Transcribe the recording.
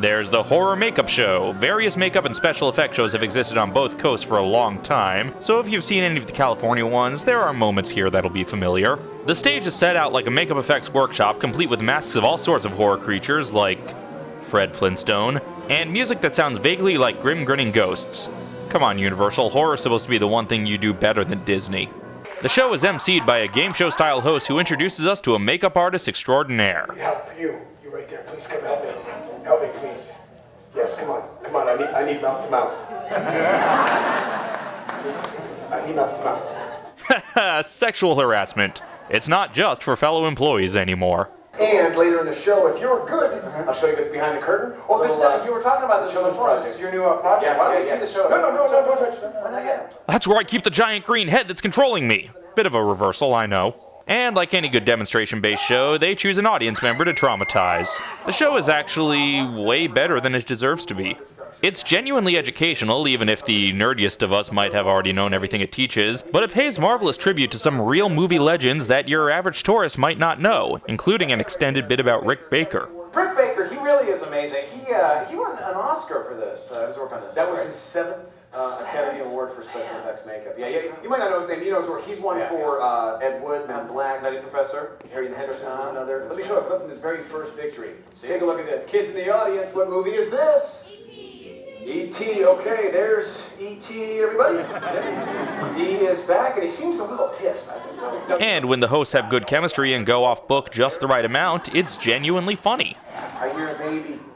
There's the Horror Makeup Show. Various makeup and special effect shows have existed on both coasts for a long time, so if you've seen any of the California ones, there are moments here that'll be familiar. The stage is set out like a makeup effects workshop, complete with masks of all sorts of horror creatures, like Fred Flintstone, and music that sounds vaguely like grim grinning ghosts. Come on, Universal, horror's supposed to be the one thing you do better than Disney. The show is emceed by a game show style host who introduces us to a makeup artist extraordinaire. Help you. You right there. Please come help me. Help me, please. Yes, come on. Come on. I need, I need mouth to mouth. I need mouth to mouth. Sexual harassment. It's not just for fellow employees anymore. And later in the show, if you're good, I'll show you what's behind the curtain. Oh, this, Little, uh, you were talking about the show before. This is your new uh, project. Yeah, Why don't yeah, we yeah. see the show? No, no, no, no, don't touch it. No, not yet. That's where I keep the giant green head that's controlling me. Bit of a reversal, I know. And like any good demonstration based show, they choose an audience member to traumatize. The show is actually way better than it deserves to be. It's genuinely educational, even if the nerdiest of us might have already known everything it teaches, but it pays marvelous tribute to some real movie legends that your average tourist might not know, including an extended bit about Rick Baker. Rick Baker, really is amazing. He uh, he won an Oscar for this. Uh, he was working on this. That was right? his seventh uh, Academy Award for Special Effects Makeup. Yeah, yeah, you might not know his name. You know his work. He's won Yeah. for uh, Ed Wood, Men in Black, Nutty Professor. Harry and the Hendersons was Uh-huh. another. Let me show you a clip from his very first victory. see. Take a look at this. Kids in the audience, what movie is this? E.T. Okay, there's E.T. Everybody. he is back, and he seems a little pissed. I think so. And when the hosts have good chemistry and go off book just the right amount, it's genuinely funny. I hear a baby.